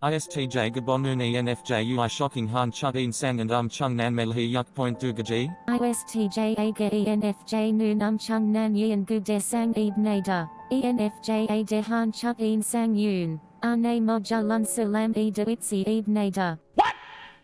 ISTJ Gabonun ENFJ UI Shocking Han Chug In Sang and Um Chung Nan Melhi Yuk Point Dugaji. ISTJ Aga ENFJ Noon Um Chung Nan Yin Gu De Sang Eb Nader. ENFJ A De Han Chuk In Sang Yoon. Arne Moja Lun Salam E De Itzi Eb Nader.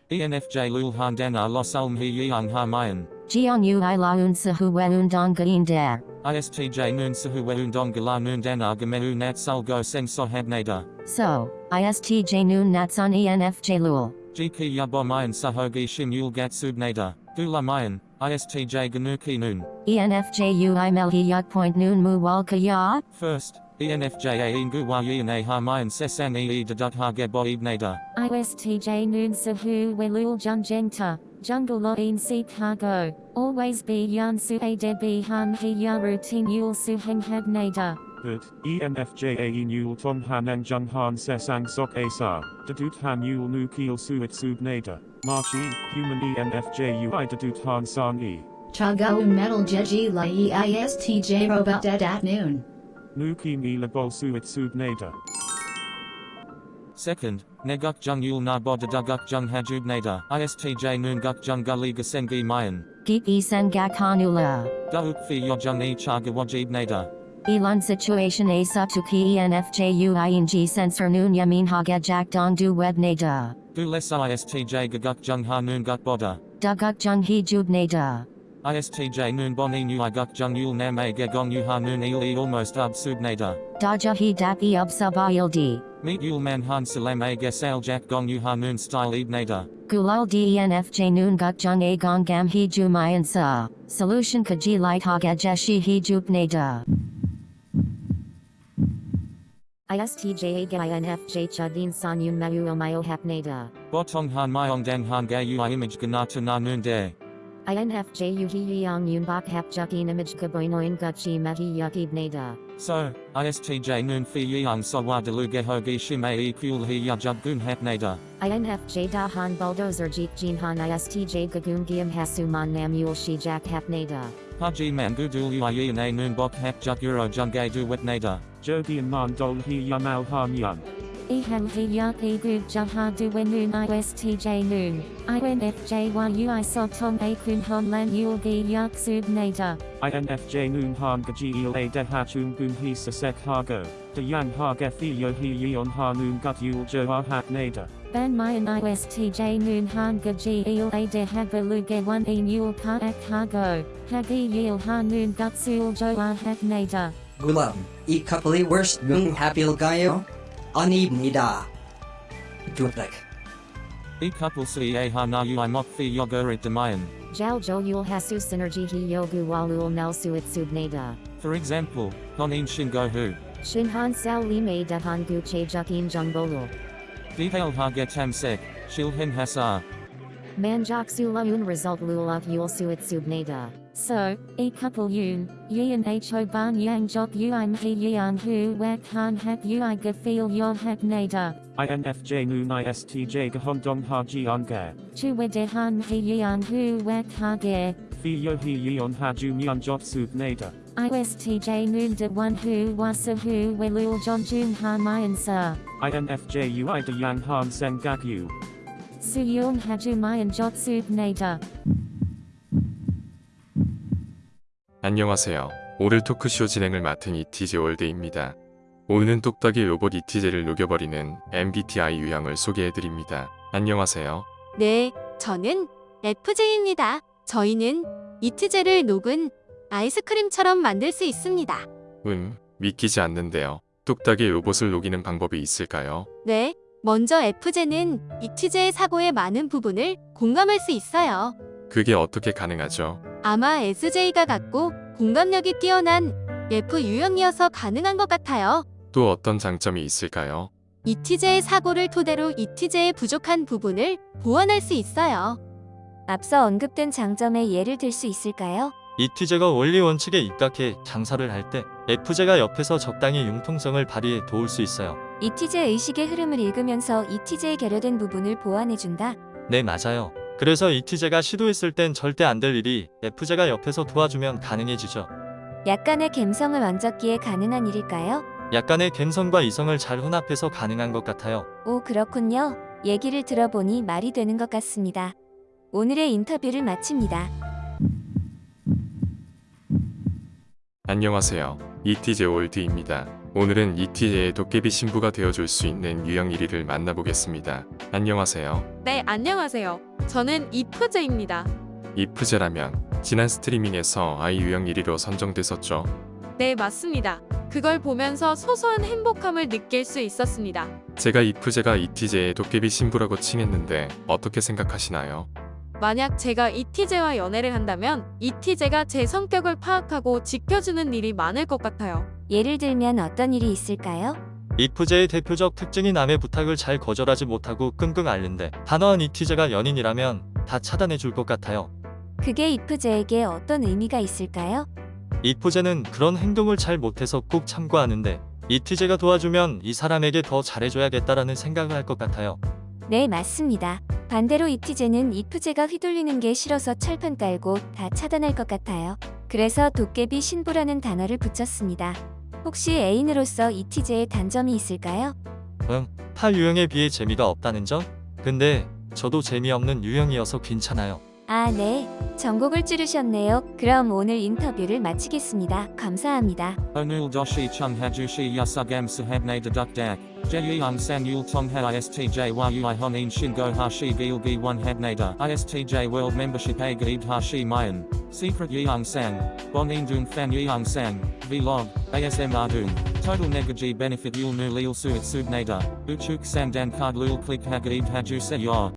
ENFJ Lul Han Dana Los Ulm He Yeung Ha Mayan. Jiang Yu I Laun Sahu Weun Dong Gain Da. ISTJ Noon Sahu Weun Dong Gala Noon Dana Gamehu Nat Sul Go Seng Sohab Nader. So, ISTJ Noon Natsan ENFJ Lul. Jiki Yabo Mayan Sahogi Shim Yul Gat Sub Nader. Gula Mayan. ISTJ Ganuki Noon. ENFJ UI Melhi Yuk Point Noon Mu Walka Ya. First, ENFJ Ingu Wa Yin A Ha Mayan Sesang E Deduk Ha Gebo Eb Nader. ISTJ Noon Sahu Welul Jun Jengta. Jungle Lo In Si Cargo. Always be Yan Su A De Be Han He Ya Routine Yul Su Heng Hab Nader. Hood, ENFJ A Yul Tong Han Jung Han Sesang Sok Asa, Dadut Han Yul Nu Keel Suit Sub Nader, Marchi, Human E ENFJ UI Dadut Han Sang E, Chagaun Metal Jeji Lai ISTJ Robot Dead at noon. Nu Kim E Labol Suit Sub Nader, Second, Neguk Jung Yul Na Bo Deduguk Jung Hajub Nader. ISTJ Noon Guk Jung Gulli Gasengi Mayan. Geek E Sen Gak Hanula. Gauk Fi Yojung E Chaga Wajib Nader. Elon situation A Subtuki ENFJ UI in G Sensor Noon Yamin Haga Jack Dong Du Web Nada. Gulesa ISTJ Gaguk Jung Ha Noon Guk Boda. Duguk Jung He Jub Nada. ISTJ Noon Bon E Nu I Guk Jung Yul Nam A Gegong Yu Ha Noon Il E Almost Ub Sub Nader. Daja He Dap E Ub Sub ILD. Meet Yul Man Han Salam A Gesal Jack Gong Yu Ha Noon Style Eb Nader. Gulal DENFJ Noon Guk Jung A Gong Gam He Ju Mayan Sa. Solution Kaji Light Haga Jeshi He Jup Nada. ISTJ Aga INFJ Chudin San Yun Mayu Omayo Hap Nader. Botong Han Myong Dan Han Ga Ui Image Ganata Na Noon De. INFJ Yuhi Yang Yun Bak Hap Jukin Image Gaboinoin Guchi Mahi Yuk Eb Nader. So, ISTJ Noon Fi Yang Sawa Deluge Hogi Shime E Kul He Ya Jub Gun Hap Nader. INFJ Da Han Bulldozer Jeet Jin Han ISTJ Gagum Giam Hasuman Nam Yul Shi Jack Hap Nader. Haji Man Gudul Ui Na Noon Bok Hap Juk Euro Jungay Du Wet Nader. Jodi and Man Dol He Yamal Han Yun, E Ham He Yak E Gu Jaha Du Wen Noon ISTJ Noon. INFJ Yu So Tom A Kun Hon Lan Yul Gi Yak Sub Nader. INFJ Noon Han Gaji Il A De Hachun Gun He Sasek Hago, De Yang Ha Gefilio He Yeon Ha Noon Gut Yul Jo Ha Hat Nader, Ban Mayan ISTJ Noon Han Gaji Il A De Hagaluge 1 E Yul Ka Ak Hago. Hagi Yil Ha Noon Gutsul Jo Ah Hak Nader. Gulam, i kapali worst gung hapil gayo? Anib nida. Duplik. E couple Si A Ha Na Ui Mok Fi Yogurit Demayan. Jal Jo Yul Hasu Synergy He Yogu Walul Nelsu Itsub Nader. For example, Honin Shingo Hu. Shinhan Sao Lime Dahan Gu Che Jukin Jungbolu. Detail Ha Get Tam Sek. Shil Hen Hasar. Manjak Sulaun Result Lulak Yul Suit Subnada. So, e couple yun, yin ho ban yang jok uim he yan hu wak han hak ui gafil yon hak nada. INFJ Noon ISTJ Gahon Dong Ha Jian Ga, Chu wede han he yan hu wak ha ge. Fi Yo He Yeon Ha Jun Yan Jot Sub Nader, ISTJ noon de one hu wasa hu welul jon jun ha mayan sa. INFJ UI De Yang Han Sen Gak Yu, Su yung haju mayan jot sub nada. 안녕하세요. 오늘 토크쇼 진행을 맡은 이티제 월드입니다. 오늘은 똑딱이 로봇 이티제를 녹여버리는 MBTI 유형을 소개해드립니다. 안녕하세요. 네, 저는 FJ입니다. 저희는 이트제를 녹은 아이스크림처럼 만들 수 있습니다. 음, 믿기지 않는데요. 똑딱이 로봇을 녹이는 방법이 있을까요? 네, 먼저 FJ는 이트제의 사고의 많은 부분을 공감할 수 있어요. 그게 어떻게 가능하죠? 아마 SJ가 같고 공감력이 뛰어난 F 유형이어서 가능한 것 같아요. 또 어떤 장점이 있을까요? 이티제의 사고를 토대로 이티제의 부족한 부분을 보완할 수 있어요. 앞서 언급된 장점의 예를 들 수 있을까요? 이티제가 원리 원칙에 입각해 장사를 할 때 F제가 옆에서 적당히 융통성을 발휘해 도울 수 있어요. 이티제 의식의 흐름을 읽으면서 이티제에 결여된 부분을 보완해준다. 네, 맞아요. 그래서 이티제가 시도했을 땐 절대 안 될 일이 F제가 옆에서 도와주면 가능해지죠. 약간의 갬성을 얹었기에 가능한 일일까요? 약간의 감성과 이성을 잘 혼합해서 가능한 것 같아요. 오, 그렇군요. 얘기를 들어보니 말이 되는 것 같습니다. 오늘의 인터뷰를 마칩니다. 안녕하세요. 이티제 월드입니다. 오늘은 이티제의 도깨비 신부가 되어줄 수 있는 유형 1위를 만나보겠습니다. 안녕하세요. 네, 안녕하세요. 저는 이프제입니다. 이프제라면 지난 스트리밍에서 아이 유형 1위로 선정됐었죠. 네, 맞습니다. 그걸 보면서 소소한 행복함을 느낄 수 있었습니다. 제가 이프제가 이티제의 도깨비 신부라고 칭했는데 어떻게 생각하시나요? 만약 제가 이티제와 연애를 한다면 이티제가 제 성격을 파악하고 지켜주는 일이 많을 것 같아요. 예를 들면 어떤 일이 있을까요? 이프제의 대표적 특징이 남의 부탁을 잘 거절하지 못하고 끙끙 앓는데 단호한 이티제가 연인이라면 다 차단해 줄 것 같아요. 그게 이프제에게 어떤 의미가 있을까요? 이프제는 그런 행동을 잘 못해서 꼭 참고하는데 이티제가 도와주면 이 사람에게 더 잘해줘야겠다라는 생각을 할 것 같아요. 네, 맞습니다. 반대로 이티제는 이프제가 휘둘리는 게 싫어서 철판 깔고 다 차단할 것 같아요. 그래서 도깨비 신부라는 단어를 붙였습니다. 혹시 애인으로서 이티제의 단점이 있을까요? 응, 팔 유형에 비해 재미가 없다는 점? 근데 저도 재미없는 유형이어서 괜찮아요. 아, 네. 전곡을 찌르셨네요. 그럼 오늘 인터뷰를 마치겠습니다. 감사합니다. 오늘 도시 청해주시 야사감 사합네다덕덕 제이안 산율 통하 ISTJ와 유아헌인 신고하시 길기 원합네다 ISTJ 월드 멤버십에 가입하시 마연 Secret Yeongsan, Bonin Dung Fan Yeongsan, Vlog, ASMR Dung, Total Negaji Benefit Yul Nu Lil Suit Subnader, Uchuk Sandan Card Lul Click Hag Eve Hajuse Yor.